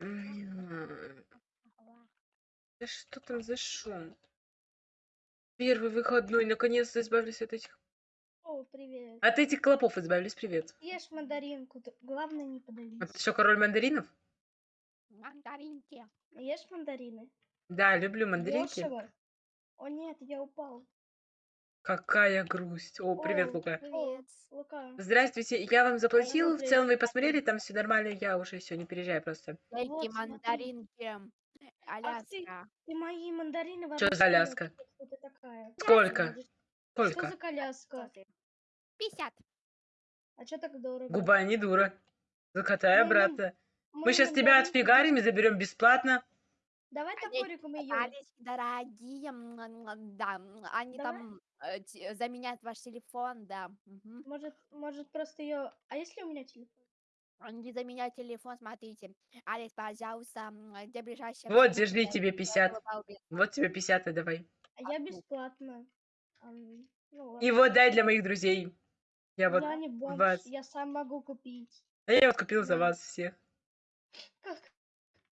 Да что там за шум? Первый выходной, наконец-то избавились от этих... О, привет. От этих клопов избавились, привет. Ешь мандаринку, главное не подавись. А ты что, король мандаринов? Мандаринки. Ешь мандарины? Да, люблю мандаринки. Дешево. О нет, я упал. Какая грусть. О, привет, О, Лука. Привет. Лука. Здравствуйте, я вам заплатил, в целом вы посмотрели, там все нормально, я уже все, не переезжай просто. Эти мандаринки. Ты. Аляска. Ты мои мандарины за вообще Аляска? Кто ты такая? Сколько? Что Сколько? за коляска? 50. А чё так дорого? Губа не дура. Закатай Ну, обратно. Мы Мы сейчас тебя отфигарим и заберем бесплатно. Давай Они ее. Попались дорогие, м, да, м, они Давай. там э, те- заменяют ваш телефон, да. мгм. Может, может просто ее. А если у меня телефон? Они заменяют телефон, смотрите. Алекс, пожалуйста, м, где ближайшая... Вот, аптека, держи тебе я 50. была убита? Вот тебе 50 и давай. А я ну. бесплатно. Ам, Ну, И ладно. вот дай для моих друзей. Я вот я не бомж, вас. я сам могу купить. А я вот купил за Да. вас всех. Как?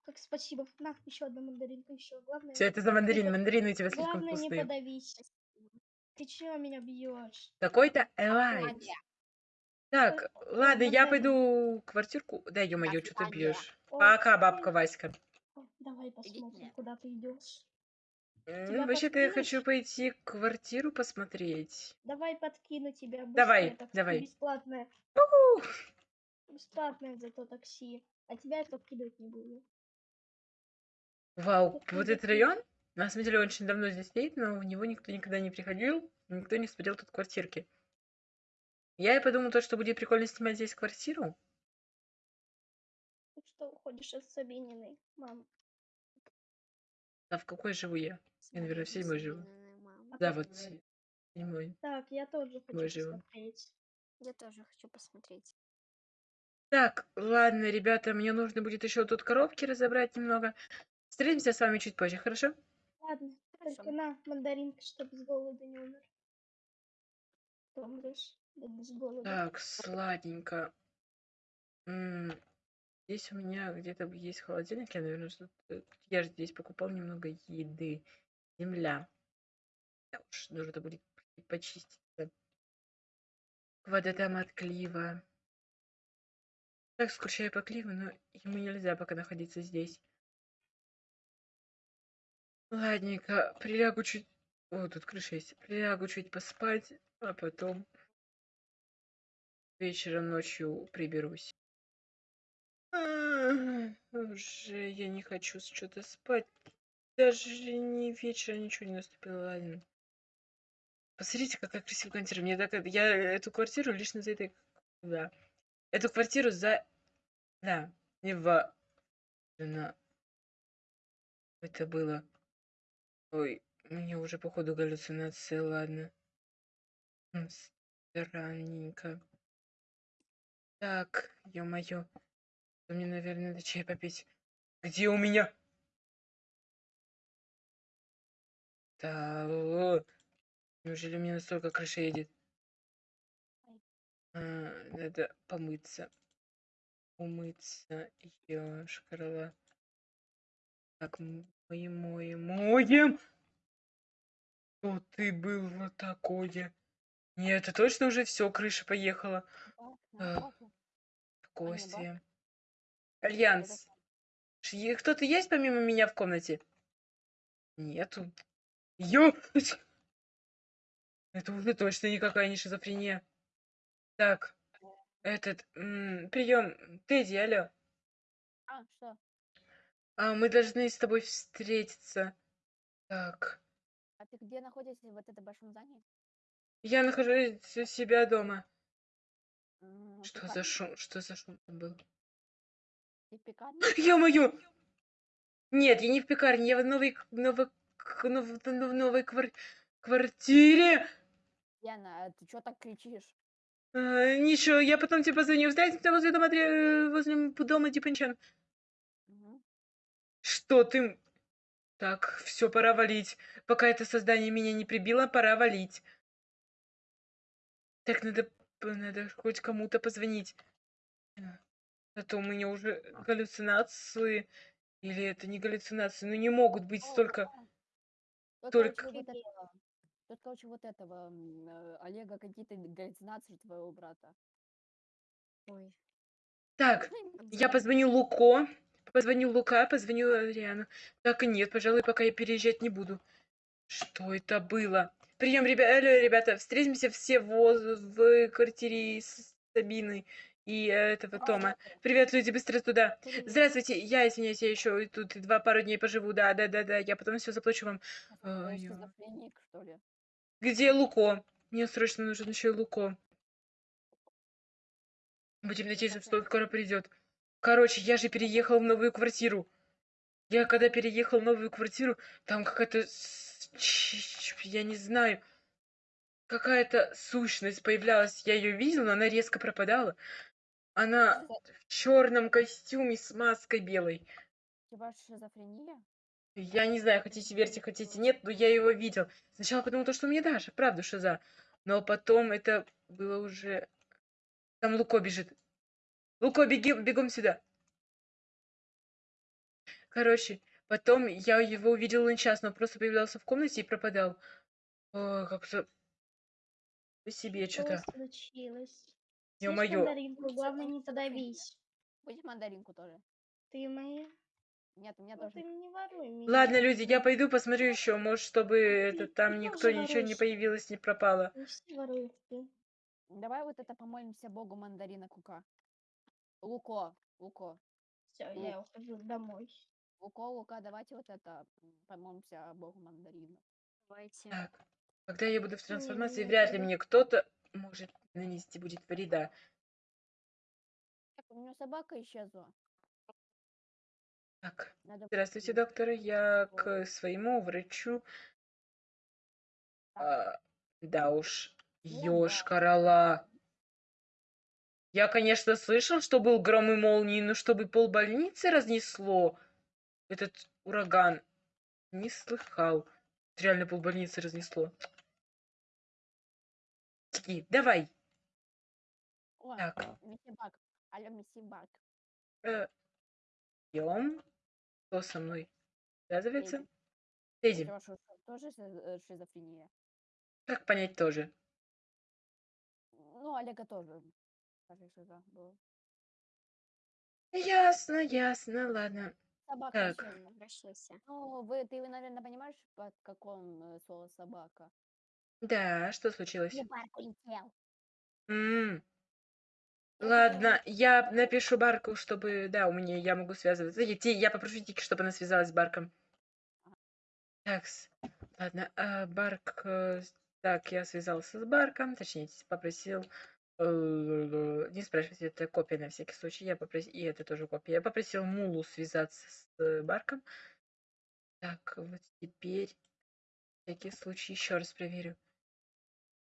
Как спасибо. На, еще одна мандаринка, еще. Главное. Все это за мандарин. Мандарины у тебя слишком Главное, не вкусные. подавись. Ты чего меня бьешь? Какой-то. Ваня, Так, ладно, я пойду квартирку. Да, ё-моё, что ты бьешь? Пока, бабка Васька. Давай посмотрим, куда ты идешь. Тебя Вообще-то я хочу пойти квартиру посмотреть. Давай подкину тебя. Давай, быстрее, такси давай. Бесплатное. Уху! Бесплатное зато такси. А тебя я подкидывать не буду. Вау, вот этот район, на самом деле, очень давно здесь стоит, но в него никто никогда не приходил, никто не смотрел тут квартирки. Я и подумал, то, что будет прикольно снимать здесь квартиру. Ты что, уходишь от Сабининой, мам? А в какой живу я? Я, наверное, в седьмой живу. А Да, вот се- седьмой. Так, я тоже хочу Мы живем. посмотреть. Я тоже хочу посмотреть. Так, ладно, ребята, мне нужно будет еще тут коробки разобрать немного. Встретимся с вами чуть позже, хорошо? Ладно, Хорошо. только на мандаринка, чтобы с голода не умер. Ты умрешь да без голода. Так, сладенько. М, Здесь у меня где-то есть холодильник, я, наверное, что-то... Я же здесь покупал немного еды. Земля. Да уж, нужно будет почистить. да. Вода там от клива. Так, скучаю по кливу, но ему нельзя пока находиться здесь. Ладненько, прилягу чуть... О, тут крыша есть. Прилягу чуть поспать, а потом вечером ночью приберусь. А, Уже я не хочу что-то спать. Даже не вечера ничего не наступило, ладно. Посмотрите, какая красивая квартира. Мне так... Я эту квартиру лично за этой... Да. Эту квартиру за... Да. Не в... Это было... Ой, мне уже походу галлюцинация, ладно. Странненько. Так, ё-моё. Мне, наверное, надо чай попить. Где у меня? Да, о, неужели меня настолько крыша едет? А, надо помыться. Умыться. Ёшкарла. Так, моем, моем, моем. Что ты был вот такое? Нет, это точно уже все, крыша поехала. А, Костя. Альянс. Кто-то есть помимо меня в комнате? Нету. Ё! Это уже точно никакая не шизофрения. Так, этот, прием, Тедди, алло. А, что? А, мы должны с тобой встретиться. Так, А ты где находишься в этом большом здании? я нахожусь у себя дома. М, в Что за шум? Что за шум там был? В пекарне? Ё-моё! Нет, я не в пекарне, я в новой, к- новой, к- нов- новой квар- квартире. Яна, ты что так кричишь? А, ничего, я потом тебе позвоню. Встретимся возле дома, Дре- возле м- дома Дипанчан. Что ты... Так, все, пора валить. Пока это создание меня не прибило, пора валить. Так, надо, надо хоть кому-то позвонить. Это у меня уже галлюцинации. Или это не галлюцинации? Ну не могут быть столько... Тут, Только- короче, вот этого, тут, короче, вот этого э, Олега какие-то галлюцинации твоего брата. Ой. Так, я позвоню Луко. Позвоню Лука, позвоню Адриану. Так и нет, пожалуй, пока я переезжать не буду. Что это было? Прием, ребята, ребята, встретимся все в, в квартире с Сабиной и э, этого Тома. Привет, люди, быстро туда. Здравствуйте, я извиняюсь, я еще тут два пару дней поживу. Да, да, да, да, я потом все заплачу вам. Э, ли? Где Луко? Мне срочно нужен еще Луко. Будем надеяться, что он скоро придет. Короче, я же переехал в новую квартиру. Я когда переехал в новую квартиру, там какая-то... Я не знаю. Какая-то сущность появлялась. Я ее видел, но она резко пропадала. Она в черном костюме с маской белой. У тебя шизофрения? Я не знаю, хотите верьте, хотите нет, но я его видел. Сначала подумал, то, что у меня Даша, правда, шиза. Но потом это было уже... Там Луко бежит. Луко, беги, бегом сюда. Короче, потом я его увидел нечастно, он просто появлялся в комнате и пропадал. О, как-то по себе Что что-то. случилось? Ё-моё. Мандаринку, главное не подавись. Будешь мандаринку тоже? Ты моя? Нет, у меня Ну тоже. ты не воруй меня. Ладно, люди, я пойду посмотрю еще, может, чтобы ты- это ты там тоже никто ничего не воруешь. появилось, не пропало. Ну, все воруют ты. Давай вот это помолимся Богу мандарина Кука. Луко, Луко, Все, я ухожу домой. Луко, Лука, давайте вот это помолимся Богу мандарина. Давайте. Так, когда я буду в трансформации, вряд ли мне кто-то может нанести будет вреда. Так, у меня собака исчезла. Так, Надо здравствуйте, доктор. Я к своему врачу. А, да уж, ёж, да. корола. Я, конечно, слышал, что был гром и молнии, но чтобы полбольницы разнесло этот ураган, не слыхал. Реально полбольницы разнесло. Тики, давай. О, Так. Миссибак. Алло, Миссибак. Э, Идем. Кто со мной связывается? Что, тоже э, шизофрения? как понять тоже? Ну, Олега тоже. Кажется, шиза была. Ясно, ясно, ладно. Собака Так. исчезла. Обращайся. Ну, вы, ты, наверное, понимаешь, под каком э, слово собака? Да, что случилось? Я парку летел. М, Я Ладно, я напишу Барку, чтобы, да, у меня я могу связываться. Я, те- я попрошу Тики, чтобы она связалась с Барком. Так, ладно, а, Барк, э, так, я связался с Барком, точнее, попросил, не спрашивайте, это копия на всякий случай, я попросил, и это тоже копия, я попросил Мулу связаться с э, Барком. Так, вот теперь, на всякий случай, еще раз проверю.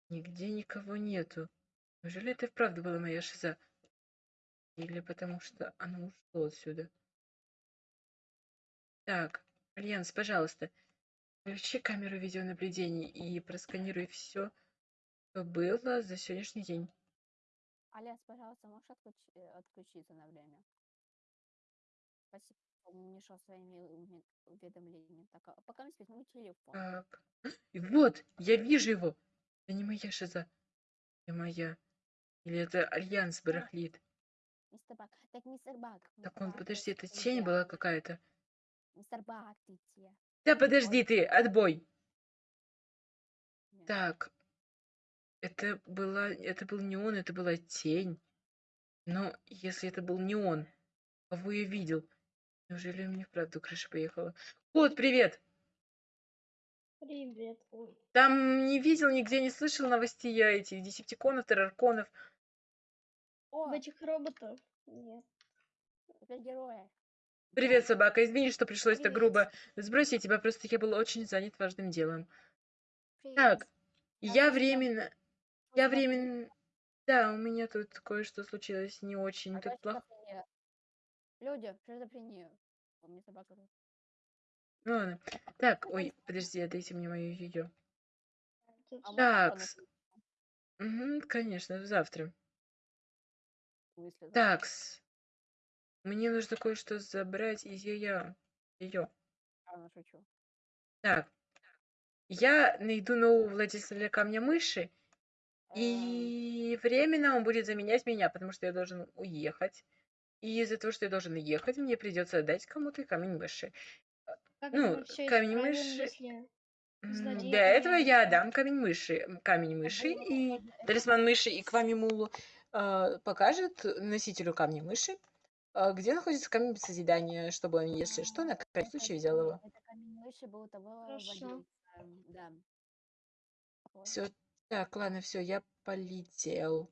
Нигде никого нету. Неужели это и вправду была моя шиза? Или потому что оно ушло отсюда? Так, Альянс, пожалуйста, включи камеру видеонаблюдения и просканируй все, что было за сегодняшний день. Аляс, пожалуйста, можешь отключи- э, отключиться на время? Спасибо, что мешал своими уме- уведомлениями. Так, а пока мы возьму телефон. Так, и вот, я вижу его. Это не моя шиза. Это моя. Или это Альянс барахлит. Мистер Бак. Так, мистер Бак. Так, мистер он, Бак, подожди, это тень была какая-то. Мистер Бак, ты где? Да подожди ты, отбой. Нет. Так, это была, это был не он, это была тень. Но если это был не он, кого я видел? Неужели мне вправду крыша поехала? Кот, привет! Привет. Ой. Там не видел, нигде не слышал новостей я этих десептиконов, террарконов. О, этих роботов? Нет. супергерои. Привет, собака, извини, что пришлось так Привет. грубо сбросить тебя, просто я был очень занят важным делом. Привет. Так, я там? временно, я временно... Да, у меня тут кое-что случилось не очень, Опять тут плохо. Люди, шизофрения. У меня собака. Ну ладно. Так, ой, подожди, дайте мне мою. Тут А Так? Угу, конечно, завтра. Такс. Мне нужно кое-что забрать из ее. Ее. Ладно, шучу. Так. Я найду нового владельца для камня мыши, и временно он будет заменять меня, потому что я должен уехать. И из-за того, что я должен уехать, мне придется отдать кому-то камень мыши. Как Ну, камень мыши- если... Для этого я мыши. дам камень мыши. Камень мыши и талисман мыши и Квамимулу э, покажет носителю камня мыши, э, где находится камень созидания, чтобы он, если что, на крайний случай взял его. Это камень мыши был того Хорошо. Да. Все, так, ладно, все, я полетел.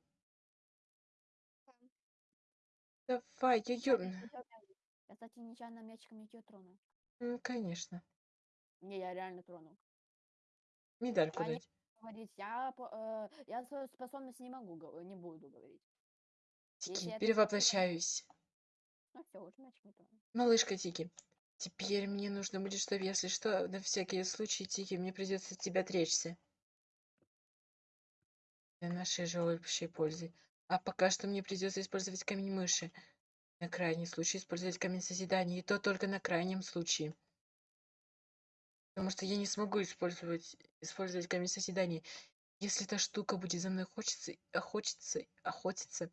Давай, нечаянно- Я, кстати, нечаянно мячиком ее тронул. М, Конечно. Не, я реально тронул. Медальку А дать. Говорить, я, э, я свою способность не могу, не буду говорить. Тики, если перевоплощаюсь. Ну все, уже мячик. Малышка Тики, теперь мне нужно будет, чтобы, если что, на всякий случай, Тики, мне придется от тебя отречься. Для нашей же общей пользы. А пока что мне придется использовать камень мыши. На крайний случай использовать камень созидания, и то только на крайнем случае. Потому что я не смогу использовать, использовать камень созидания. Если эта штука будет за мной хочется, охотиться, охотиться,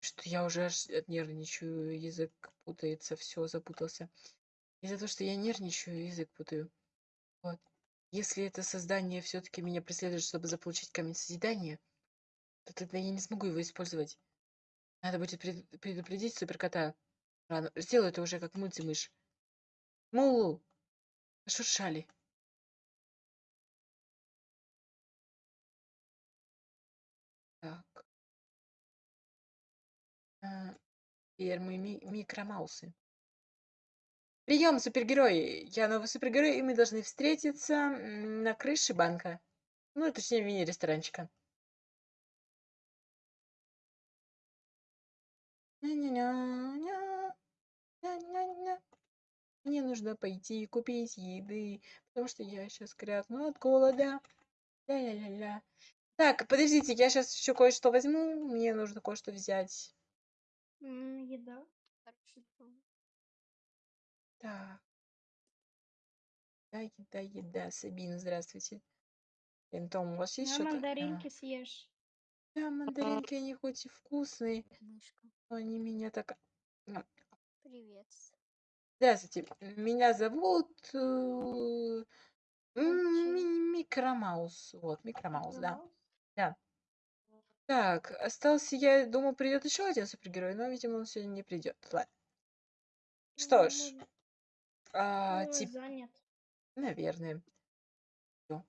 что я уже аж нервничаю, язык путается, все запутался. Из-за того, что я нервничаю, язык путаю. Вот. Если это создание все-таки меня преследует, чтобы заполучить камень созидания, то тогда я не смогу его использовать. Надо будет пред- предупредить суперкота. Рано. Сделаю это уже как мультимыш. Мулу! Шуршали. Так. А, Теперь мы ми- микромаусы. Прием, супергерои! Я новый супергерой, и мы должны встретиться на крыше банка. Ну, точнее. Ня-ня-ня-ня, ня-ня-ня. Мне нужно пойти купить еды, потому что я сейчас крякну от голода. Ля-ля-ля-ля. Так, подождите, я сейчас еще кое-что возьму. Мне нужно кое-что взять. Еда. Так. Да, еда, еда. Сабина, здравствуйте. Том, у вас есть На что-то? А, мандаринки съешь. Да, мандаринки, они хоть и вкусные, Мышка. но они меня так... Привет. Здравствуйте, меня зовут... э, м, Молчи. Ми- Микромаус. Вот, Микромаус, да. Микромаус? Так, остался, я думал, придет еще один супергерой, но, видимо, он сегодня не придет. Ладно. Что Ну, ж, может, а, ну, тип- занят. наверное. Всё.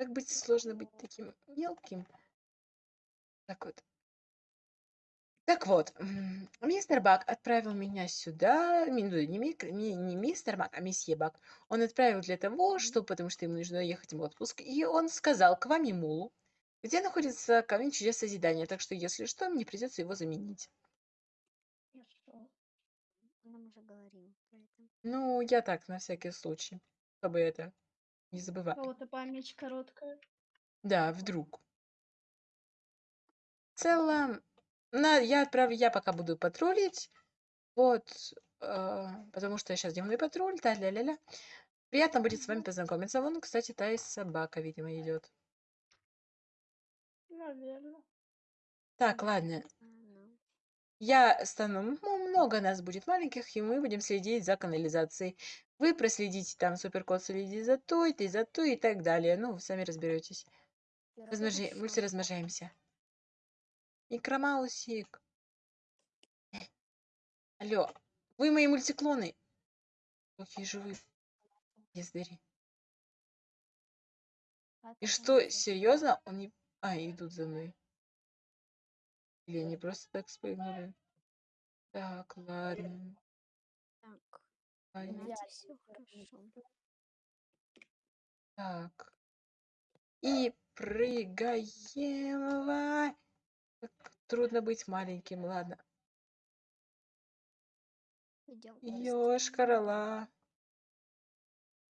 Как быть сложно быть таким мелким? Так вот. Так вот, м, мистер Бак отправил меня сюда, ми- ну, не, мик- не- не мистер Бак, а месье Бак. Он отправил для того, что, потому что ему нужно ехать в отпуск, и он сказал к вам Мулу, где находится камень чудес созидания, так что, если что, мне придется его заменить. Хорошо. Нам уже говорил. Ну, я так, на всякий случай, чтобы это не У забывать. кого-то память короткая. Да, вдруг. В целом, на, я отправлю, я пока буду патрулить, вот, э, потому что я сейчас дневной патруль, да, ля-ля-ля. Приятно будет с вами познакомиться. Вон, кстати, та и собака, видимо, идет. Наверное. Так, ладно. Я стану, ну, много нас будет маленьких, и мы будем следить за канализацией. Вы проследите, там суперкот следит за той, ты за той и так далее. Ну, вы сами разберетесь. Размножи... Мы все размножаемся. Микромаусик. Алло, вы мои мультиклоны. Какие же вы, ездари. И что, серьезно? Они... А, идут за мной. Или они просто так спрыгнули? Так, ладно. Так, ладно. идеально, всё всё хорошо. Так. И прыгаем. Как трудно быть маленьким, ладно. Ёж, корола.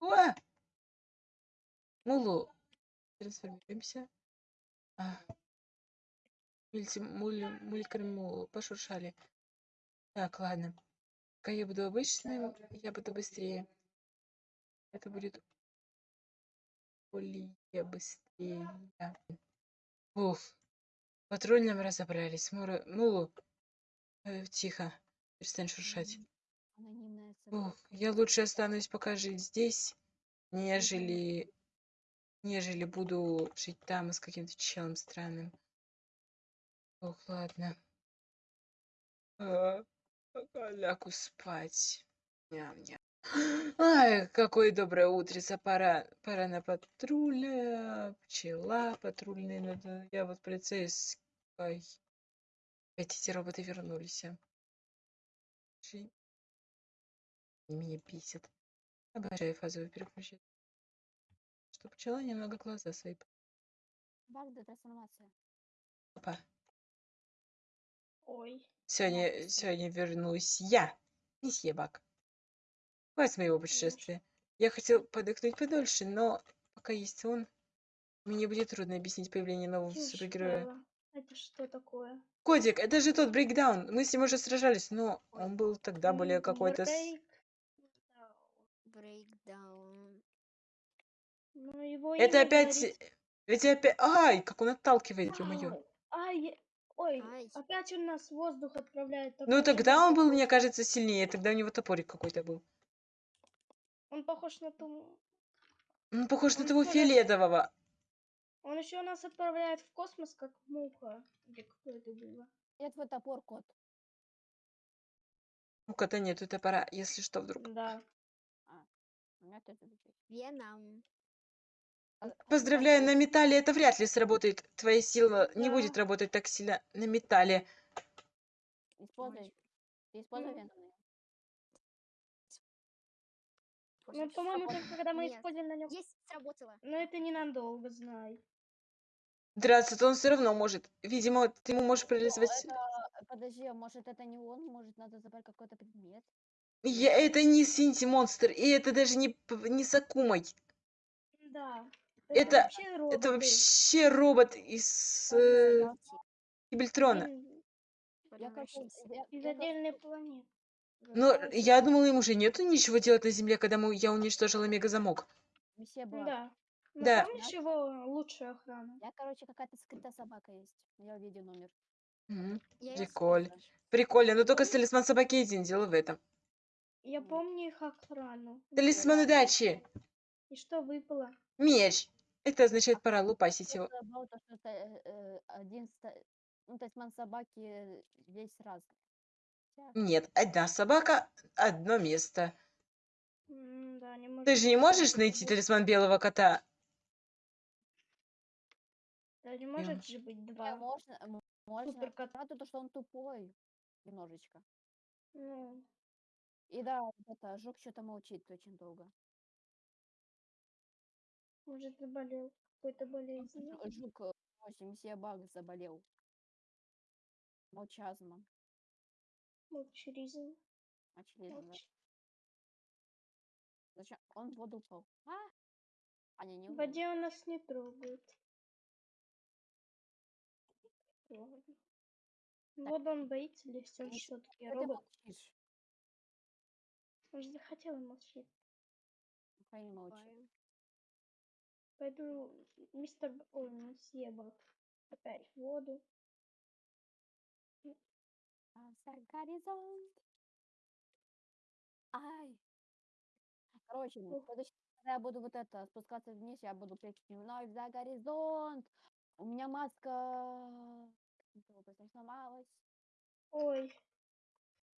Уа! Мулу. Трансформируемся. А. Мульти, муль, мулькармулу. Пошуршали. Так, ладно. Пока я буду обычным, я буду быстрее. Это будет более быстрее. Уф. В патрульном разобрались. Мура... Мулу. э, тихо. Перестань шуршать. Цепочка. я лучше останусь пока жить здесь, нежели, нежели буду жить там с каким-то челом странным. Ох, ладно. А, лягу спать. Ням-ням. Ай, какое доброе утрица, пора, пора на патруля, пчела патрульная, надо, я вот полицейский. Опять эти роботы вернулись. Они меня бесят. Обожаю фазовый переключатель. Что пчела немного глаза свои. Баг трансформация. Опа. Ой. Сегодня, сегодня вернусь я, месье Бак. Хватит моего путешествия. Я хотел подохнуть подольше, но пока есть он, мне будет трудно объяснить появление нового супергероя. Тюшка. Это что такое? Кодик, это же тот брейкдаун. Мы с ним уже сражались, но он был тогда более какой-то... Брейкдаун. Ну, его Это опять... говорит- Ведь опять... Ай, как он отталкивает, ё-моё. Ай, ой, Ай. опять он нас в воздух отправляет. Ну, тогда он был, мне кажется, сильнее. Тогда у него топорик какой-то был. Он похож на ту... Он похож на Он того тоже- фиолетового. Он еще нас отправляет в космос, как муха. Или какое это было? Где твой топор, кот? У кота нету топора, если что, вдруг. Да. У меня тоже. Веном. А- Поздравляю, на металле это вряд ли сработает. Твоя сила не будет работать так сильно на металле. Используй. Ты используй. Ну, по-моему, Сработало. только когда мы Нет. используем на нем... Есть, сработало. Но это ненадолго, знай. Драться-то он все равно может. Видимо, ты ему можешь парализовать... Это, подожди, а может это не он, может надо забрать какой-то предмет? Я, это не Синти монстр, и это даже не, п- не Сакумой. Да. Это- вообще Это вообще робот из э, Кибельтрона. Из отдельной планеты. Но я думала, им уже нету ничего делать на Земле, когда мы, я уничтожила мегазамок. Месье Блак. Да. Ну, Да. помнишь его лучшая охрана? Я, короче, какая-то скрытая собака есть. Я увидел номер. Её Приколь. Прикольно, но только с талисман собаки один дело в этом. Я помню их охрану. Талисман удачи. И что выпало? Меч. Это означает пора лупасить его. То, что это, э, э, один, ста- ну, талисман собаки э, весь. Хотя, Нет, одна собака, одно место. М, Да, не может Ты же не можешь найти быть. талисман белого кота? Да, не может же быть хотя два. можно, м- можно. Суперкот. Правда, то, что он тупой немножечко. Ну, И да, вот это жук что-то молчит очень долго. Может, заболел какой-то болезнью. Жу- Жук, э, очень месье Баг заболел. Молчазмом. Молчуризм. Очевидно, да. Молч- Зачем? Он в воду упал. А? А не, не В упал. воде он нас не трогает. Ладно. Вот он боится, или все Ты- все-таки Что ты робот. молчишь? Он же захотел молчать. Пускай не молчит. Пойду, мистер... Б- Ой, месье Бак. Опять в воду. А за горизонт. Ай. Короче, следующий раз, когда я буду вот это спускаться вниз, я буду петь вновь за горизонт. У меня маска образом сломалась. Ой.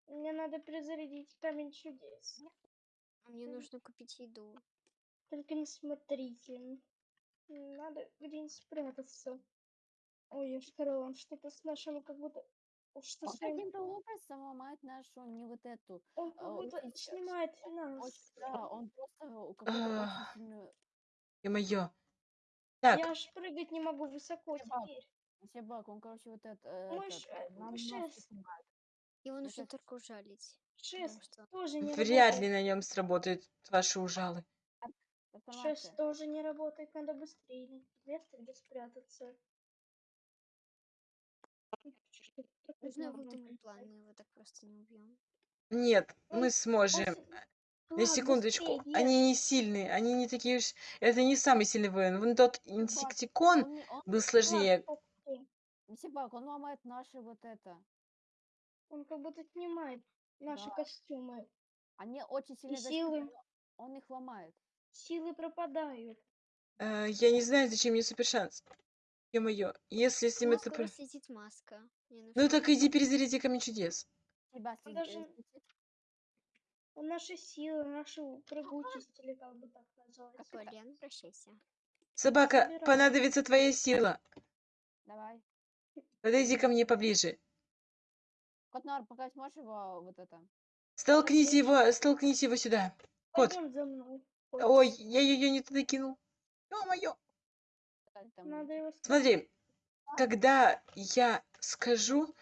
Мне надо перезарядить камень чудес. Мне нужно купить еду. Только не смотрите. Надо где-нибудь спрятаться. Ой, я сказала, он что-то с нашим как будто... Он что Он с ним- каким-то образом ломает нашу, не вот эту. Он как а, будто очень- снимает Очень, нас. да, он просто у- Ах. очень сильную... Ё-моё. Так, Я аж прыгать не могу высоко Ебать. теперь. Месье Баг, он, короче, вот это... э, Мой этот, ш- нам маски шест. снимает. Его Ну, нужно только ужалить. Шест что- тоже не вряд работает. ли на нем сработают ваши ужалы. Шест тоже не работает, надо быстрее найти место, где спрятаться. знак выдумать план, мы его так просто не убьем. Нет, мы сможем. На секундочку. быстрее, Они не сильные, они не такие уж... Это не самый сильный воин. Вон тот инсектикон Он, не- он, был сложнее. Мсибак, он ломает наши вот это. Он как будто снимает наши Да. костюмы. Они очень сильно силы. Он их ломает. Силы пропадают. Э, я не знаю, зачем мне супершанс. Ё-моё, если с ним У это... маска. Ну нужно так иди перезаряди камень чудес. Он след- даже-. Он наши силы, нашу прыгучесть, или как бы так называется. Какой, Лен, прощайся. Собака, собираю. понадобится твоя сила. Давай. Подойди ко мне поближе. Котнар, пока сможешь его вот это. Столкните его, столкните его сюда. Кот. Пойдем за мной. Ой, я ее не туда кинул. Ё-моё. Смотри, когда я скажу...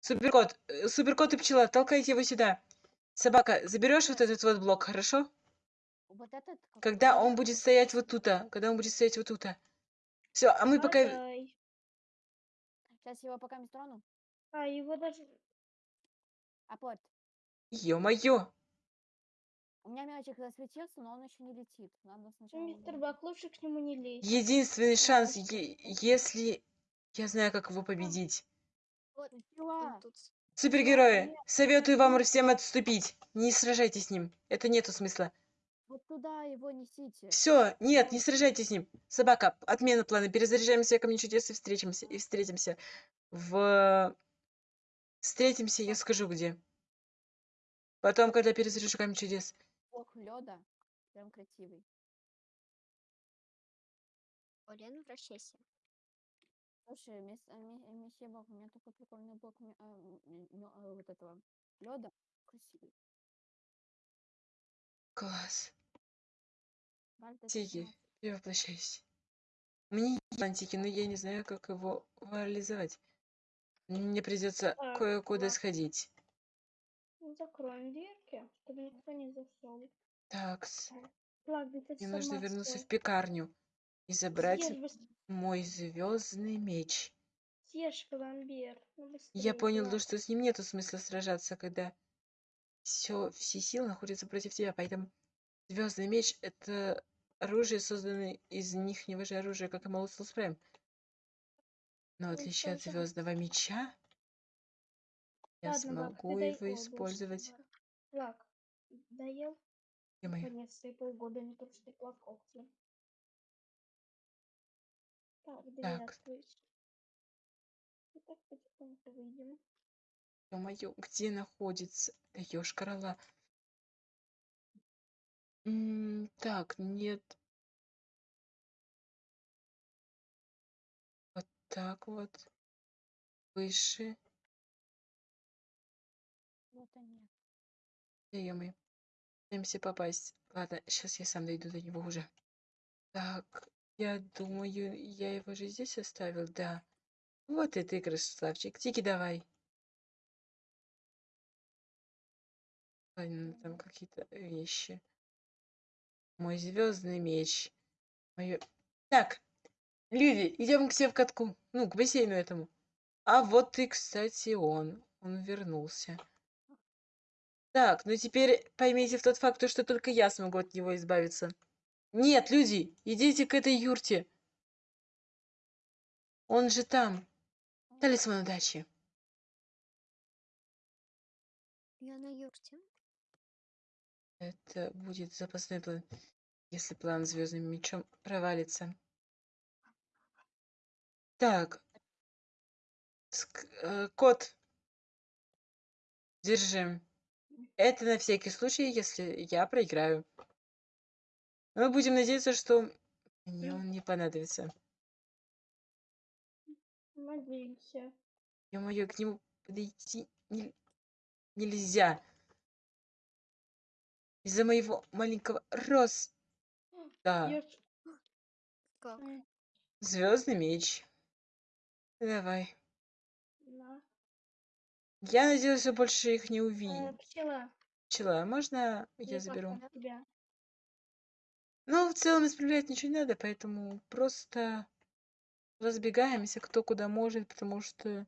Суперкот, э, суперкот и пчела, толкайте его сюда. Собака, заберешь вот этот вот блок, хорошо? Вот этот. Когда он будет стоять вот тут, когда он будет стоять вот тут. Все, а мы пока... Сейчас его пока не трону. А, его даже... А вот. Ё-моё. У меня мячик засветился, но он еще не летит. Надо сначала. Мистер Бак, лучше к нему не лезь. Единственный шанс, е- если... Я знаю, как его победить. Вот, тут. Супергерои, советую вам всем отступить. Не сражайтесь с ним. Это нету смысла. Вот туда его несите. Все, нет, не сражайтесь с ним. Собака, отмена плана. Перезаряжаемся, камень чудес и встретимся. И встретимся в... Встретимся, я скажу где. Потом, когда перезаряжу камень чудес. Бог леда. Прям красивый. О, Лен, прощайся. Слушай, мисс, э, э, месье Бог, у меня такой прикольный блок ме- а, м, м, мё- а, вот этого леда. Красивый. Класс. Тиги, сама- перевоплощайся. Меня есть антики, но я не знаю, как его реализовать. Мне придется Так, кое-куда сходить. Закроем дверки, чтобы никто не зашел. Так, где мне нужно вернуться в пекарню и забрать Съешь, мой звездный меч. съешь пломбир. Ну, Я понял, то, Влад. что с ним нету смысла сражаться, когда все, все силы находятся против тебя. Поэтому звездный меч это оружие, созданное из нихнего же оружия, как и Молотус Прайм. Но в Ну, отличие от звездного меча, я Ладно, ты смогу дай его использовать. Влад, доел? Ё-моё. Наконец-то и полгода не трусты плакокти. Так, дверь Так. открыть. И так потихоньку выйдем. Ё-моё, где находится? Да ёшкарала. М, Так, нет. Вот так вот. Выше. Вот они. Да ё-моё. Пытаемся попасть. Ладно, сейчас я сам дойду до него уже. Так, я думаю, я его же здесь оставил, да. Вот и ты, красавчик. Тики, давай. Ладно, там какие-то вещи. Мой звездный меч. Моё... Так, люди, идем к себе в катку. Ну, к бассейну этому. А вот и, кстати, он. Он вернулся. Так, ну теперь поймите в тот факт, то, что только я смогу от него избавиться. Нет, люди, идите к этой юрте. Он же там. Талисман удачи. Я на юрте. Это будет запасной план, если план звездным мечом провалится. Так. Ск- э, кот. Держи. Это на всякий случай, если я проиграю. Мы будем надеяться, что мне он не понадобится. Надеемся. Ё-моё, к нему подойти не- нельзя. Из-за моего маленького роста. М, Звездный меч. Давай. Я надеюсь, что больше их не Э, увидела. Пчела, Пчела, можно я я заберу? на тебя. Ну, в целом исправлять ничего не надо, поэтому просто разбегаемся, кто куда может, потому что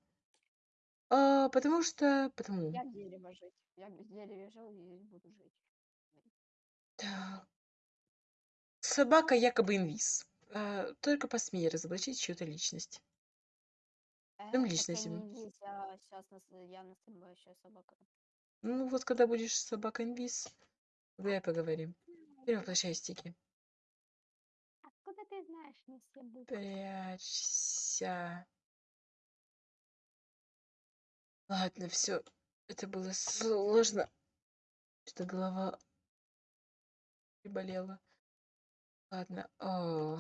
А, потому что... Потому. Я дерево жить. Я в дереве жил и здесь буду жить. Так. Собака якобы инвиз. А, только посмей разоблачить чью-то личность. Э, Там так личность я не инвиз, я сейчас я настоящая собака. Ну вот когда будешь собака инвиз, тогда и поговорим. Перевоплощай стики. Откуда ты знаешь не все буквы? Прячься. Ладно, все. Это было сложно. Что голова приболела. Ладно. О,